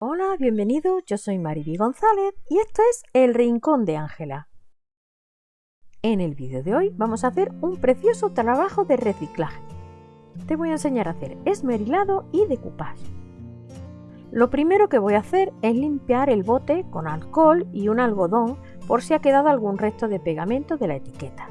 Hola, bienvenido, yo soy Mariby González y esto es El Rincón de Ángela. En el vídeo de hoy vamos a hacer un precioso trabajo de reciclaje. Te voy a enseñar a hacer esmerilado y decoupage. Lo primero que voy a hacer es limpiar el bote con alcohol y un algodón por si ha quedado algún resto de pegamento de la etiqueta.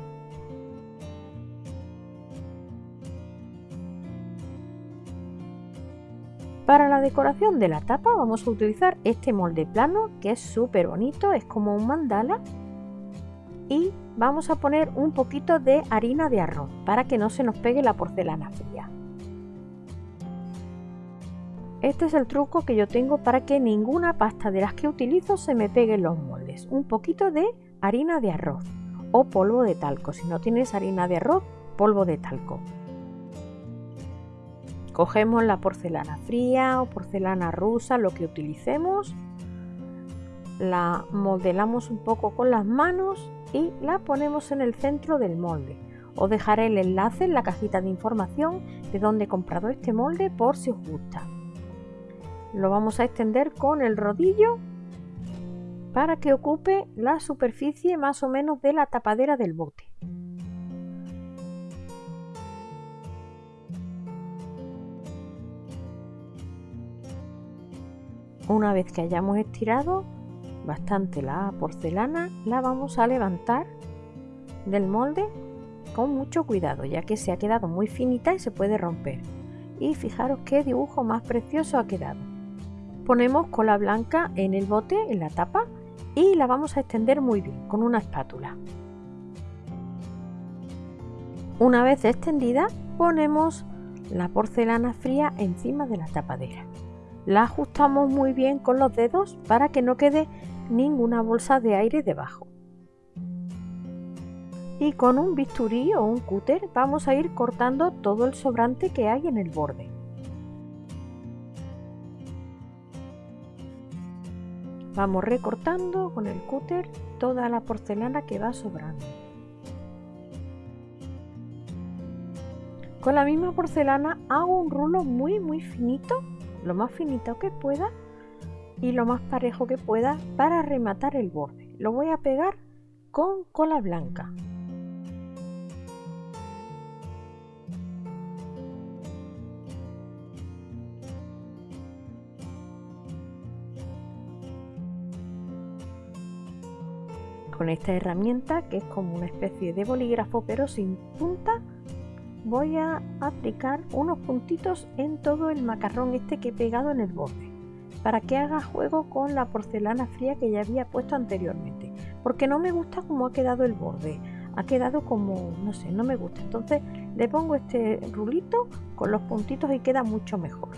Para la decoración de la tapa vamos a utilizar este molde plano que es súper bonito, es como un mandala y vamos a poner un poquito de harina de arroz para que no se nos pegue la porcelana fría. Este es el truco que yo tengo para que ninguna pasta de las que utilizo se me pegue en los moldes. Un poquito de harina de arroz o polvo de talco. Si no tienes harina de arroz, polvo de talco. Cogemos la porcelana fría o porcelana rusa, lo que utilicemos, la modelamos un poco con las manos y la ponemos en el centro del molde. Os dejaré el enlace en la cajita de información de donde he comprado este molde por si os gusta. Lo vamos a extender con el rodillo para que ocupe la superficie más o menos de la tapadera del bote. Una vez que hayamos estirado bastante la porcelana, la vamos a levantar del molde con mucho cuidado, ya que se ha quedado muy finita y se puede romper. Y fijaros qué dibujo más precioso ha quedado. Ponemos cola blanca en el bote, en la tapa, y la vamos a extender muy bien con una espátula. Una vez extendida, ponemos la porcelana fría encima de la tapadera la ajustamos muy bien con los dedos para que no quede ninguna bolsa de aire debajo. Y con un bisturí o un cúter vamos a ir cortando todo el sobrante que hay en el borde. Vamos recortando con el cúter toda la porcelana que va sobrando. Con la misma porcelana hago un rulo muy muy finito lo más finito que pueda y lo más parejo que pueda para rematar el borde. Lo voy a pegar con cola blanca. Con esta herramienta que es como una especie de bolígrafo pero sin punta voy a aplicar unos puntitos en todo el macarrón este que he pegado en el borde para que haga juego con la porcelana fría que ya había puesto anteriormente porque no me gusta cómo ha quedado el borde ha quedado como no sé no me gusta entonces le pongo este rulito con los puntitos y queda mucho mejor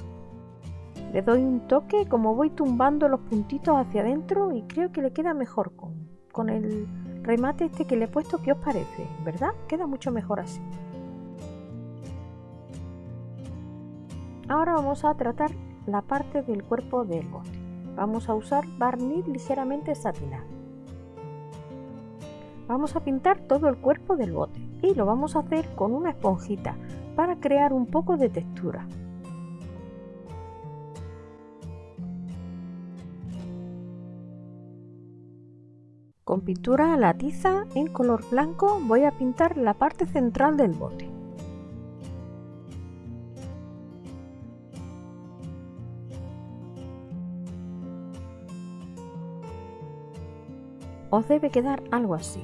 le doy un toque como voy tumbando los puntitos hacia adentro y creo que le queda mejor con, con el remate este que le he puesto ¿qué os parece? ¿verdad? queda mucho mejor así Ahora vamos a tratar la parte del cuerpo del bote. Vamos a usar barniz ligeramente satinado. Vamos a pintar todo el cuerpo del bote y lo vamos a hacer con una esponjita para crear un poco de textura. Con pintura a la tiza en color blanco voy a pintar la parte central del bote. Os debe quedar algo así.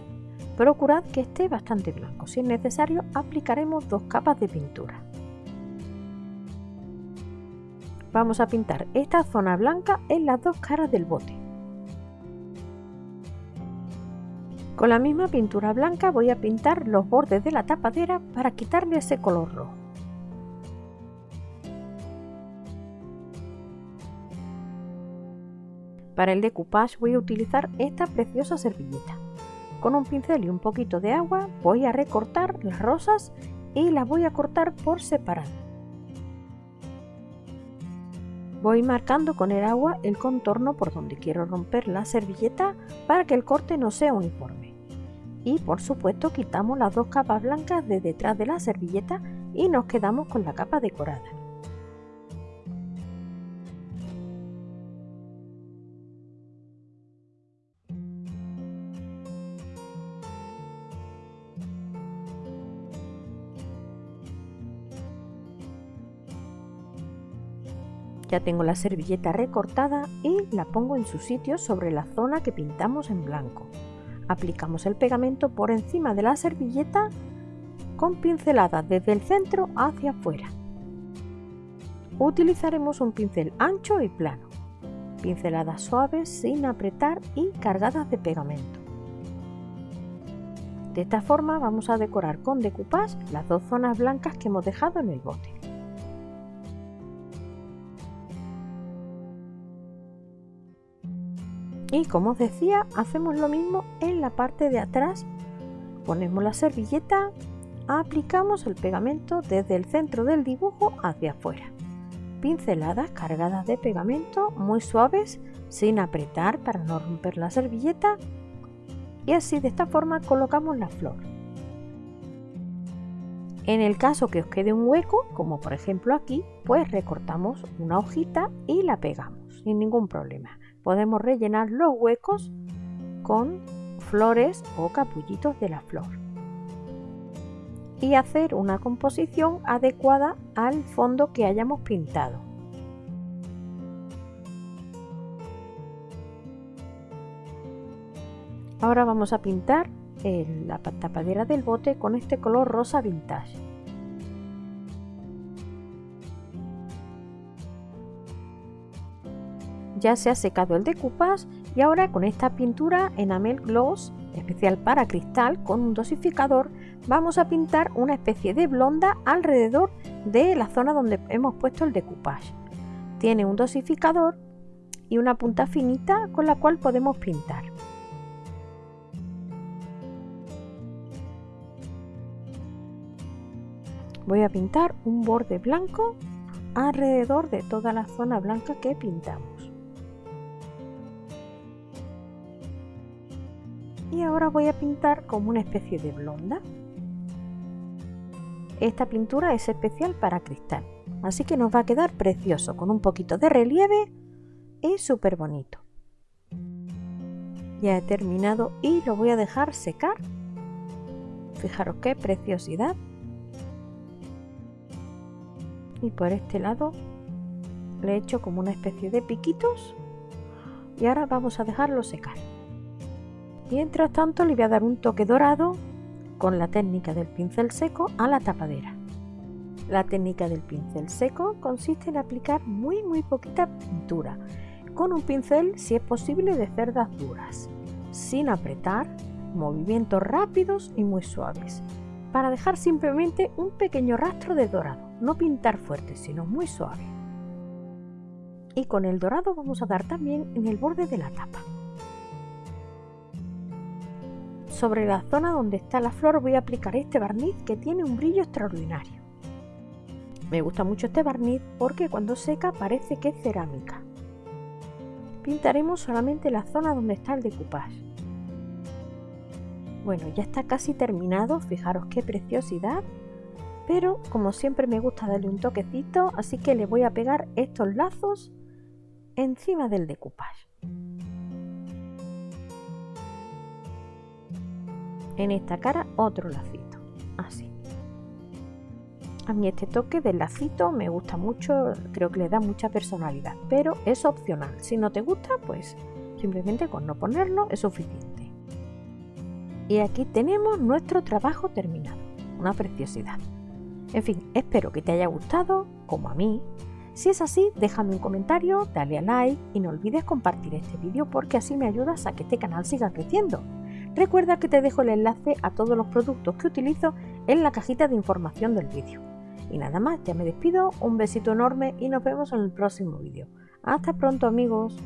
Procurad que esté bastante blanco, si es necesario aplicaremos dos capas de pintura. Vamos a pintar esta zona blanca en las dos caras del bote. Con la misma pintura blanca voy a pintar los bordes de la tapadera para quitarle ese color rojo. Para el decoupage voy a utilizar esta preciosa servilleta. Con un pincel y un poquito de agua voy a recortar las rosas y las voy a cortar por separado. Voy marcando con el agua el contorno por donde quiero romper la servilleta para que el corte no sea uniforme. Y por supuesto quitamos las dos capas blancas de detrás de la servilleta y nos quedamos con la capa decorada. Ya tengo la servilleta recortada y la pongo en su sitio sobre la zona que pintamos en blanco. Aplicamos el pegamento por encima de la servilleta con pinceladas desde el centro hacia afuera. Utilizaremos un pincel ancho y plano, pinceladas suaves sin apretar y cargadas de pegamento. De esta forma vamos a decorar con decoupage las dos zonas blancas que hemos dejado en el bote. Y como os decía, hacemos lo mismo en la parte de atrás. Ponemos la servilleta, aplicamos el pegamento desde el centro del dibujo hacia afuera. Pinceladas cargadas de pegamento muy suaves, sin apretar para no romper la servilleta y así de esta forma colocamos la flor. En el caso que os quede un hueco, como por ejemplo aquí, pues recortamos una hojita y la pegamos sin ningún problema. Podemos rellenar los huecos con flores o capullitos de la flor y hacer una composición adecuada al fondo que hayamos pintado. Ahora vamos a pintar la tapadera del bote con este color rosa vintage. Ya se ha secado el decoupage y ahora con esta pintura enamel gloss especial para cristal con un dosificador vamos a pintar una especie de blonda alrededor de la zona donde hemos puesto el decoupage. Tiene un dosificador y una punta finita con la cual podemos pintar. voy a pintar un borde blanco alrededor de toda la zona blanca que pintamos. Y ahora voy a pintar como una especie de blonda. Esta pintura es especial para cristal, así que nos va a quedar precioso, con un poquito de relieve y súper bonito. Ya he terminado y lo voy a dejar secar. Fijaros qué preciosidad y por este lado le he hecho como una especie de piquitos y ahora vamos a dejarlo secar mientras tanto le voy a dar un toque dorado con la técnica del pincel seco a la tapadera la técnica del pincel seco consiste en aplicar muy muy poquita pintura con un pincel si es posible de cerdas duras sin apretar movimientos rápidos y muy suaves para dejar simplemente un pequeño rastro de dorado, no pintar fuerte, sino muy suave. Y con el dorado vamos a dar también en el borde de la tapa. Sobre la zona donde está la flor voy a aplicar este barniz que tiene un brillo extraordinario. Me gusta mucho este barniz porque cuando seca parece que es cerámica. Pintaremos solamente la zona donde está el decoupage. Bueno, ya está casi terminado, fijaros qué preciosidad. Pero como siempre me gusta darle un toquecito, así que le voy a pegar estos lazos encima del decoupage. En esta cara otro lacito, así. A mí este toque del lacito me gusta mucho, creo que le da mucha personalidad, pero es opcional. Si no te gusta, pues simplemente con no ponerlo es suficiente. Y aquí tenemos nuestro trabajo terminado, una preciosidad. En fin, espero que te haya gustado, como a mí. Si es así, déjame un comentario, dale a like y no olvides compartir este vídeo porque así me ayudas a que este canal siga creciendo. Recuerda que te dejo el enlace a todos los productos que utilizo en la cajita de información del vídeo. Y nada más, ya me despido, un besito enorme y nos vemos en el próximo vídeo. Hasta pronto amigos.